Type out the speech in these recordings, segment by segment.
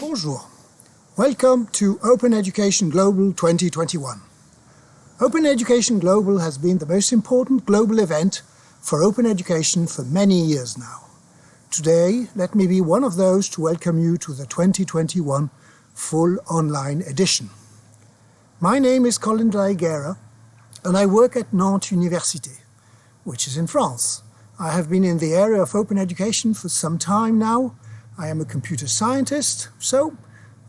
Bonjour. Welcome to Open Education Global 2021. Open Education Global has been the most important global event for open education for many years now. Today, let me be one of those to welcome you to the 2021 full online edition. My name is Colin la and I work at Nantes Université, which is in France. I have been in the area of open education for some time now. I am a computer scientist, so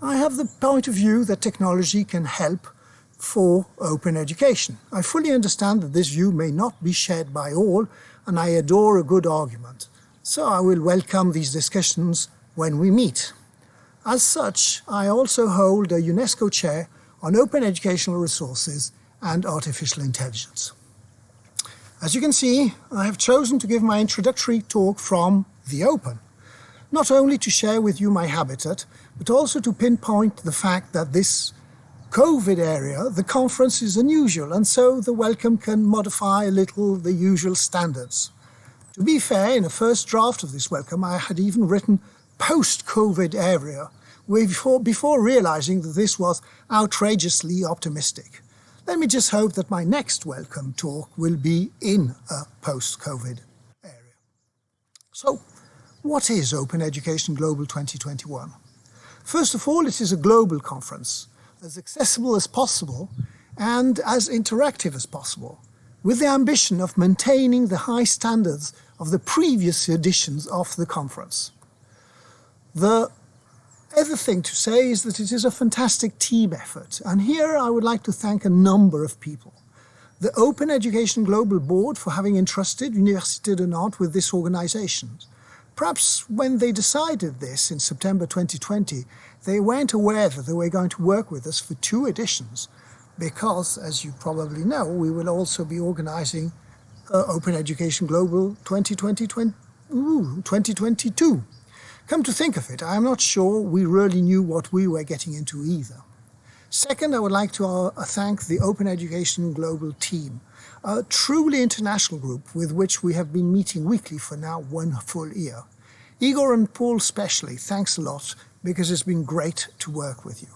I have the point of view that technology can help for open education. I fully understand that this view may not be shared by all, and I adore a good argument. So I will welcome these discussions when we meet. As such, I also hold a UNESCO chair on open educational resources and artificial intelligence. As you can see, I have chosen to give my introductory talk from the open, not only to share with you my habitat, but also to pinpoint the fact that this COVID area, the conference is unusual, and so the welcome can modify a little the usual standards. To be fair, in a first draft of this welcome, I had even written post-COVID area, before, before realizing that this was outrageously optimistic. Let me just hope that my next welcome talk will be in a post-COVID area. So, what is Open Education Global 2021? First of all, it is a global conference, as accessible as possible and as interactive as possible, with the ambition of maintaining the high standards of the previous editions of the conference. The other thing to say is that it is a fantastic team effort, and here I would like to thank a number of people. The Open Education Global Board for having entrusted Université de Nantes with this organization. Perhaps when they decided this in September 2020, they weren't aware that they were going to work with us for two editions, because, as you probably know, we will also be organizing uh, Open Education Global 2020, 20, ooh, 2022. Come to think of it, I'm not sure we really knew what we were getting into either. Second, I would like to uh, thank the Open Education Global team, a truly international group with which we have been meeting weekly for now one full year. Igor and Paul especially, thanks a lot because it's been great to work with you.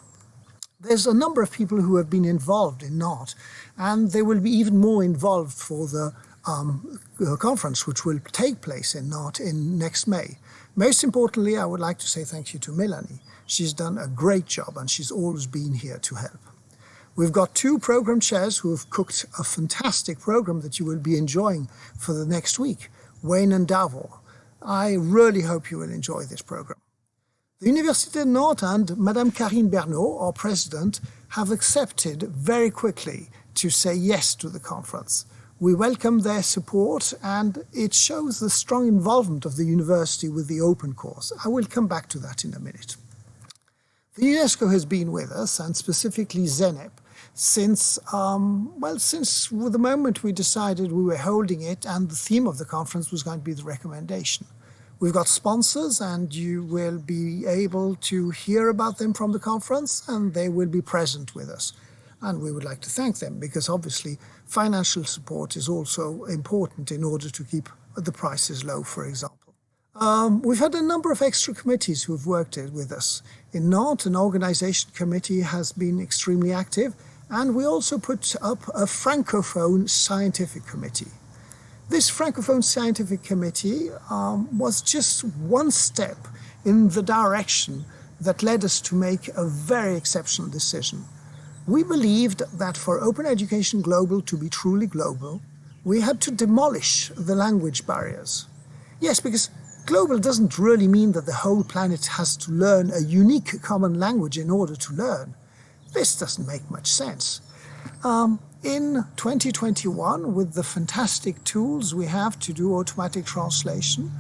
There's a number of people who have been involved in Nantes, and they will be even more involved for the um, conference, which will take place in Nantes in next May. Most importantly, I would like to say thank you to Melanie. She's done a great job and she's always been here to help. We've got two program chairs who have cooked a fantastic program that you will be enjoying for the next week, Wayne and Davor. I really hope you will enjoy this program. The Université de Nantes and Madame Carine Bernault, our president, have accepted very quickly to say yes to the conference. We welcome their support and it shows the strong involvement of the university with the open course. I will come back to that in a minute. The UNESCO has been with us and specifically Zeynep since, um, well, since the moment we decided we were holding it and the theme of the conference was going to be the recommendation. We've got sponsors and you will be able to hear about them from the conference and they will be present with us. And we would like to thank them because obviously financial support is also important in order to keep the prices low, for example. Um, we've had a number of extra committees who have worked with us. In Nantes, an organization committee has been extremely active, and we also put up a Francophone scientific committee. This Francophone scientific committee um, was just one step in the direction that led us to make a very exceptional decision. We believed that for Open Education Global to be truly global, we had to demolish the language barriers. Yes, because global doesn't really mean that the whole planet has to learn a unique common language in order to learn. This doesn't make much sense. Um, in 2021, with the fantastic tools we have to do automatic translation,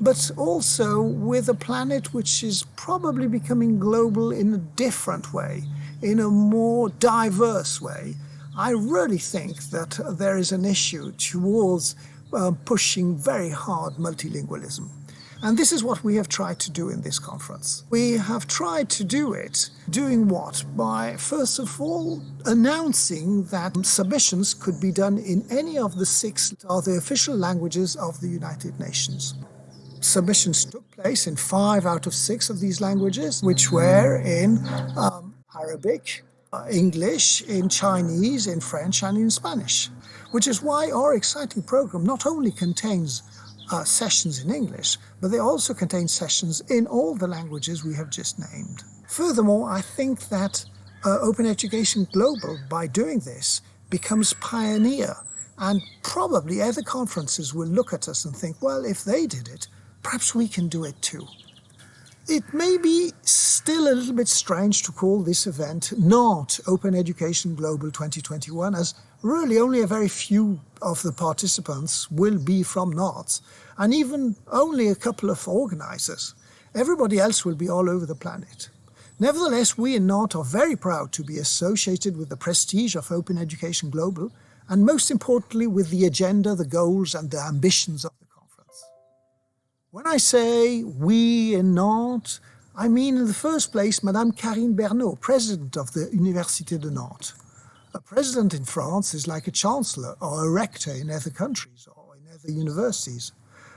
but also with a planet which is probably becoming global in a different way, in a more diverse way, I really think that there is an issue towards uh, pushing very hard multilingualism. And this is what we have tried to do in this conference. We have tried to do it doing what? By, first of all, announcing that submissions could be done in any of the six are the official languages of the United Nations. Submissions took place in five out of six of these languages, which were in um, Arabic, uh, English, in Chinese, in French, and in Spanish. Which is why our exciting program not only contains uh, sessions in English, but they also contain sessions in all the languages we have just named. Furthermore, I think that uh, Open Education Global, by doing this, becomes pioneer and probably other conferences will look at us and think, well, if they did it, perhaps we can do it too. It may be still a little bit strange to call this event Nantes Open Education Global 2021 as really only a very few of the participants will be from Nantes, and even only a couple of organizers. Everybody else will be all over the planet. Nevertheless, we in Nantes are very proud to be associated with the prestige of Open Education Global, and most importantly with the agenda, the goals and the ambitions of the conference. When I say we in Nantes, I mean in the first place Madame Carine Bernault, President of the Université de Nantes. A president in France is like a chancellor or a rector in other countries or in other universities.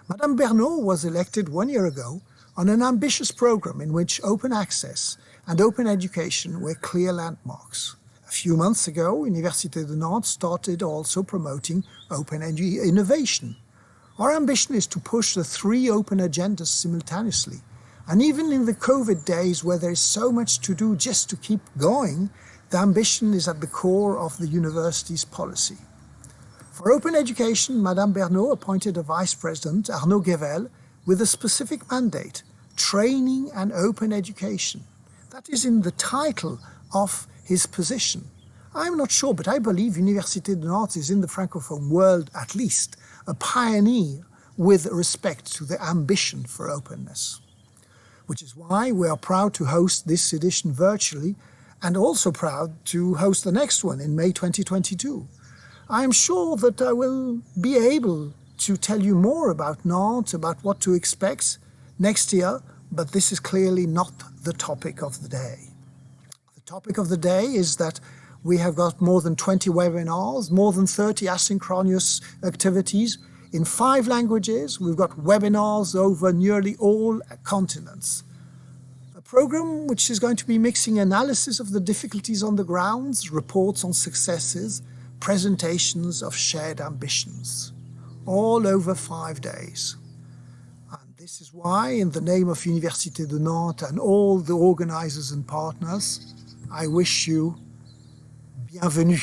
Madame Bernault was elected one year ago on an ambitious program in which open access and open education were clear landmarks. A few months ago, Université de Nantes started also promoting open innovation. Our ambition is to push the three open agendas simultaneously. And even in the COVID days where there is so much to do just to keep going, the ambition is at the core of the university's policy. For open education, Madame Bernault appointed a vice president, Arnaud Guével, with a specific mandate, training and open education. That is in the title of his position. I'm not sure, but I believe Université de Nantes is in the Francophone world at least a pioneer with respect to the ambition for openness. Which is why we are proud to host this edition virtually and also proud to host the next one in May 2022. I am sure that I will be able to tell you more about Nantes, about what to expect next year, but this is clearly not the topic of the day. The topic of the day is that we have got more than 20 webinars, more than 30 asynchronous activities in five languages. We've got webinars over nearly all continents A program which is going to be mixing analysis of the difficulties on the grounds, reports on successes, presentations of shared ambitions, all over five days. And this is why, in the name of Université de Nantes and all the organizers and partners, I wish you bienvenue.